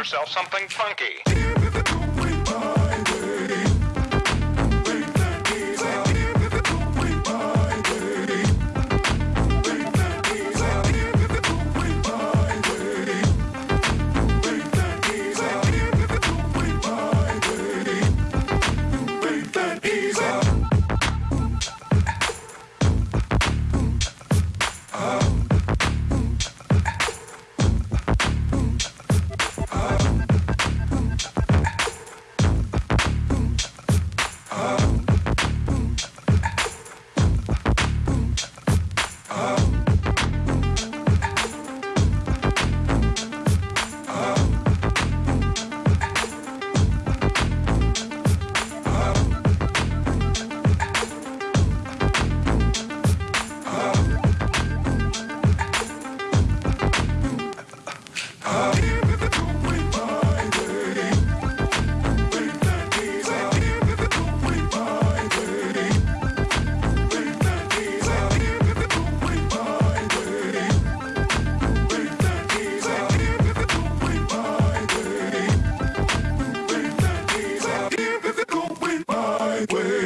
yourself something funky.